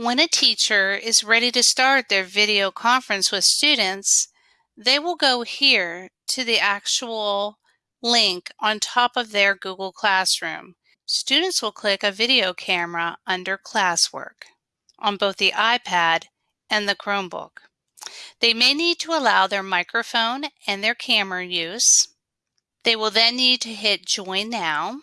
When a teacher is ready to start their video conference with students, they will go here to the actual link on top of their Google Classroom. Students will click a video camera under classwork on both the iPad and the Chromebook. They may need to allow their microphone and their camera use. They will then need to hit join now